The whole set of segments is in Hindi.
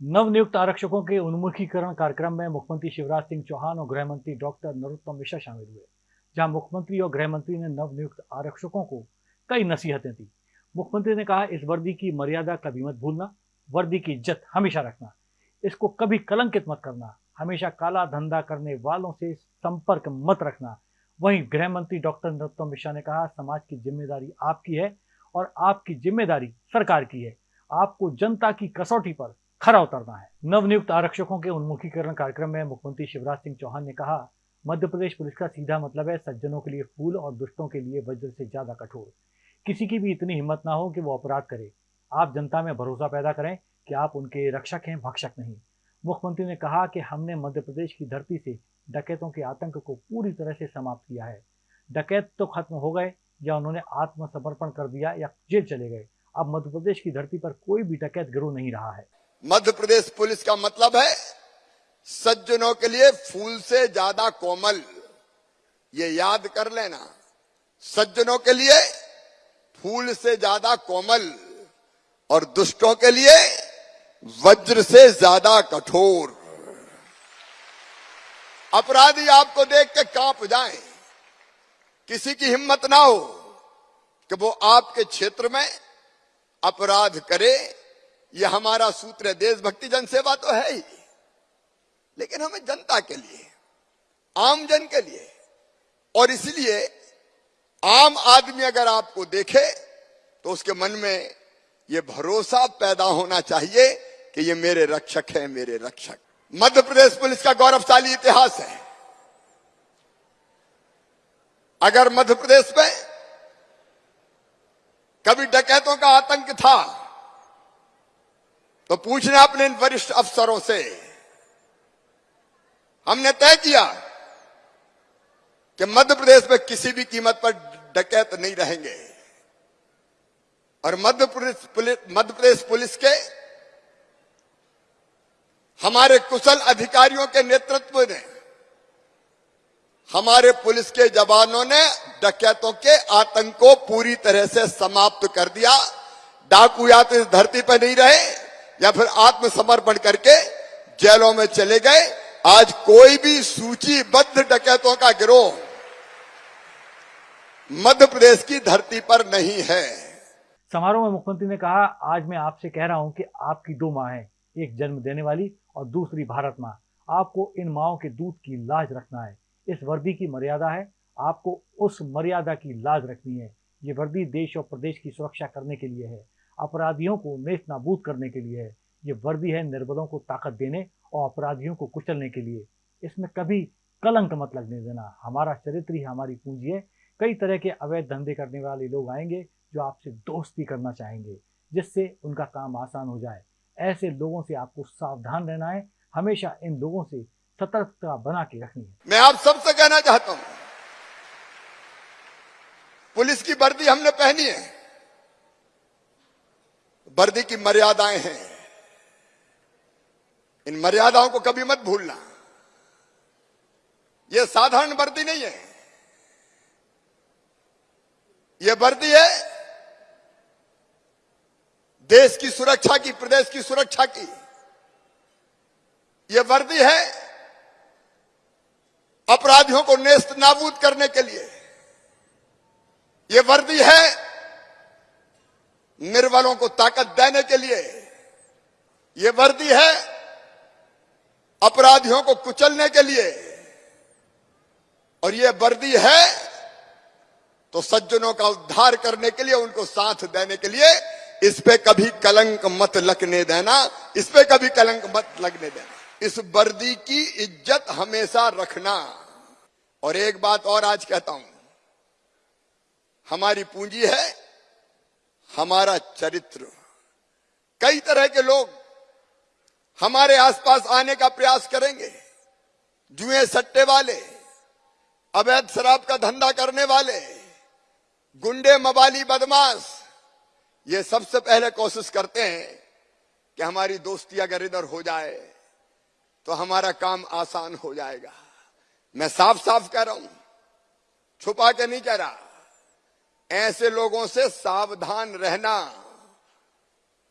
नवनियुक्त आरक्षकों के उन्मुखीकरण कार्यक्रम में मुख्यमंत्री शिवराज सिंह चौहान और गृह मंत्री डॉक्टर नरोत्तम मिश्रा शामिल हुए, जहाँ मुख्यमंत्री और गृह मंत्री ने नवनियुक्त आरक्षकों को कई नसीहतें दी। मुख्यमंत्री ने कहा, इस वर्दी की मर्यादा कभी मत भूलना, वर्दी की इज़्ज़त हमेशा रखना, इसको कभी कलंकित मत करना, हमेशा काला धंधा करने वालों से संपर्क मत रखना। वहीं गृह मंत्री डॉक्टर नरोत्तम मिश्रा ने कहा, समाज की ज़िम्मेदारी आपकी है और आपकी ज़िम्मेदारी सरकार की है। आपको जनता की कसौटी पर खरा उतरना है। नवनियुक्त आरक्षकों के उन्मुखीकरण कार्यक्रम में मुख्यमंत्री शिवराज सिंह चौहान ने कहा, मध्य प्रदेश पुलिस का सीधा मतलब है सज्जनों के लिए फूल और दुष्टों के लिए वज्र से ज़्यादा कठोर। किसी की भी इतनी हिम्मत ना हो कि वो अपराध करे। आप जनता में भरोसा पैदा करें कि आप उनके रक्षक हैं, भक्षक नहीं। मुख्यमंत्री ने कहा कि हमने मध्य प्रदेश की धरती से डकैतों के आतंक को पूरी तरह से समाप्त किया है। डकैत तो खत्म हो गए या उन्होंने आत्मसमर्पण कर दिया या जेल चले गए। अब मध्य प्रदेश की धरती पर कोई भी डकैत गिरोह नहीं रहा है। मध्य प्रदेश पुलिस का मतलब है सज्जनों के लिए फूल से ज़्यादा कोमल। ये याद कर लेना। सज्जनों के लिए फूल से ज़्यादा कोमल और दुष्टों के लिए वज्र से ज़्यादा कठोर। अपराधी आपको देख के काँप जाए। किसी की हिम्मत ना हो कि वो आपके क्षेत्र में अपराध करे यह हमारा सूत्र है, देशभक्ति जनसेवा तो है ही। लेकिन हमें जनता के लिए, आम जन के लिए। और इसलिए आम आदमी अगर आपको देखे तो उसके मन में यह भरोसा पैदा होना चाहिए कि ये मेरे रक्षक हैं, मेरे रक्षक। मध्य प्रदेश पुलिस का गौरवशाली इतिहास है। अगर मध्य प्रदेश में कभी डकैतों का आतंक था तो पूछना अपने इन वरिष्ठ अफसरों से, हमने तय किया कि मध्य प्रदेश में किसी भी कीमत पर डकैत नहीं रहेंगे। और मध्य प्रदेश मध्य प्रदेश पुलिस के, हमारे कुशल अधिकारियों के नेतृत्व ने, हमारे पुलिस के जवानों ने डकैतों के आतंक को पूरी तरह से समाप्त कर दिया। डाकू या तो इस धरती पर नहीं रहे। या फिर आत्मसमर्पण करके जेलों में चले गए। आज कोई भी सूचीबद्ध डकैतों का गिरोह मध्य प्रदेश की धरती पर नहीं है। समारोह में मुख्यमंत्री ने कहा, आज मैं आपसे कह रहा हूँ कि आपकी दो माँ हैं, एक जन्म देने वाली और दूसरी भारत माँ। आपको इन माओ के दूध की लाज रखना है। इस वर्दी की मर्यादा है। आपको उस मर्यादा की लाज रखनी है। ये वर्दी देश और प्रदेश की सुरक्षा करने के लिए है। अपराधियों को नेस्त नाबूद करने के लिए। है ये वर्दी है निर्बलों को ताकत देने और अपराधियों को कुचलने के लिए। इसमें कभी कलंक मत लगने देना। हमारा चरित्र ही हमारी पूंजी है। कई तरह के अवैध धंधे करने वाले लोग आएँगे जो आपसे दोस्ती करना चाहेंगे, जिससे उनका काम आसान हो जाए। ऐसे लोगों से आपको सावधान रहना है। हमेशा इन लोगों से सतर्कता बना के रखनी है। मैं आप सबसे कहना चाहता हूँ, पुलिस की वर्दी हमने पहनी है। वर्दी की मर्यादाएँ हैं। इन मर्यादाओं को कभी मत भूलना। यह साधारण वर्दी नहीं है। यह वर्दी है देश की सुरक्षा की, प्रदेश की सुरक्षा की। यह वर्दी है अपराधियों को नेस्त नाबूद करने के लिए। यह वर्दी है निर्बलों को ताकत देने के लिए यह वर्दी है अपराधियों को कुचलने के लिए। और यह वर्दी है तो सज्जनों का उद्धार करने के लिए, उनको साथ देने के लिए इस पे कभी कलंक मत लगने देना, इस पे कभी कलंक मत लगने देना। इस वर्दी की इज़्ज़त हमेशा रखना। और एक बात और आज कहता हूँ, हमारी पूंजी है हमारा चरित्र। कई तरह के लोग हमारे आसपास आने का प्रयास करेंगे। जुए सट्टे वाले, अवैध शराब का धंधा करने वाले, गुंडे मवाली बदमाश, ये सबसे पहले कोशिश करते हैं कि हमारी दोस्ती अगर इधर हो जाए तो हमारा काम आसान हो जाएगा। मैं साफ़ साफ़ कह रहा हूँ, छुपा के नहीं कह रहा। ऐसे लोगों से सावधान रहना,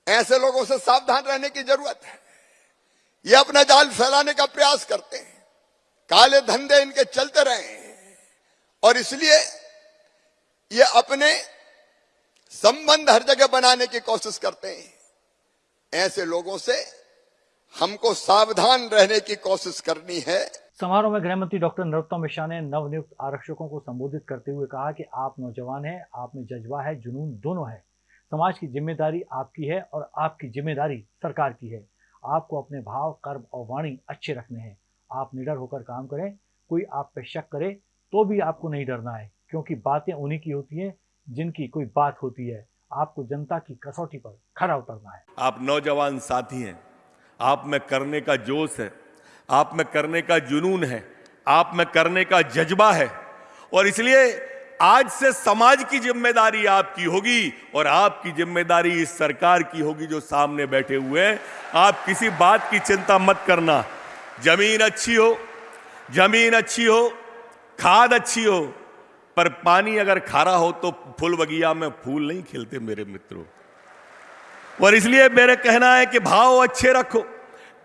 ऐसे लोगों से सावधान रहने की ज़रूरत है। ये अपना जाल फैलाने का प्रयास करते हैं। काले धंधे इनके चलते रहे और इसलिए ये अपने संबंध हर जगह बनाने की कोशिश करते हैं। ऐसे लोगों से हमको सावधान रहने की कोशिश करनी है। समारोह में गृह मंत्री डॉक्टर नरोत्तम मिश्रा ने नवनियुक्त आरक्षकों को संबोधित करते हुए कहा कि आप नौजवान हैं, आप में जज्बा है, जुनून दोनों है। समाज की ज़िम्मेदारी आपकी है और आपकी ज़िम्मेदारी सरकार की है। आपको अपने भाव, कर्म और वाणी अच्छे रखने हैं। आप निडर होकर काम करें, कोई आप पे शक करे तो भी आपको नहीं डरना है, क्योंकि बातें उन्हीं की होती हैं जिनकी कोई बात होती है। आपको जनता की कसौटी पर खरा उतरना है। आप नौजवान साथी हैं। आप में करने का जोश है। आप में करने का जुनून है, आप में करने का जज्बा है। और इसलिए आज से समाज की ज़िम्मेदारी आपकी होगी और आपकी ज़िम्मेदारी इस सरकार की होगी जो सामने बैठे हुए हैं। आप किसी बात की चिंता मत करना। ज़मीन अच्छी हो, ज़मीन अच्छी हो, खाद अच्छी हो, पर पानी अगर खारा हो तो फूल बगिया में फूल नहीं खिलते मेरे मित्रों। और इसलिए मेरे कहना है कि भाव अच्छे रखो।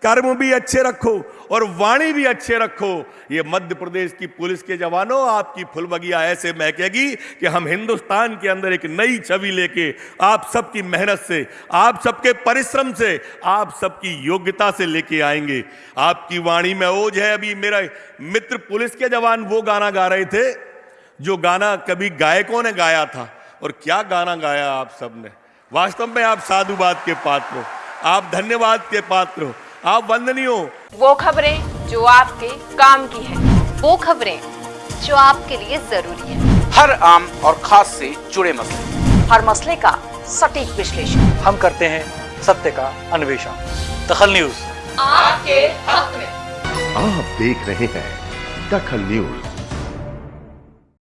कर्म भी अच्छे रखो और वाणी भी अच्छे रखो। ये मध्य प्रदेश की पुलिस के जवानों, आपकी फुलबगिया ऐसे महकेगी कि हम हिंदुस्तान के अंदर एक नई छवि लेके आप सबकी मेहनत से, आप सबके परिश्रम से, आप सबकी योग्यता से लेके आएँगे। आपकी वाणी में ओझ है अभी। मेरा मित्र पुलिस के जवान वो गाना गा रहे थे, जो गाना कभी गायकों ने गाया था। और क्या गाना गाया आप सबने वास्तव में आप साधुवाद के पात्र हो। आप धन्यवाद के पात्र हो। आप बंद नहीं हो। वो खबरें जो आपके काम की है। वो खबरें जो आपके लिए ज़रूरी है। हर आम और खास से जुड़े मसले। हर मसले का सटीक विश्लेषण। हम करते हैं सत्य का अन्वेषण। दखल न्यूज़। आपके हक में। आप देख रहे हैं दखल न्यूज़।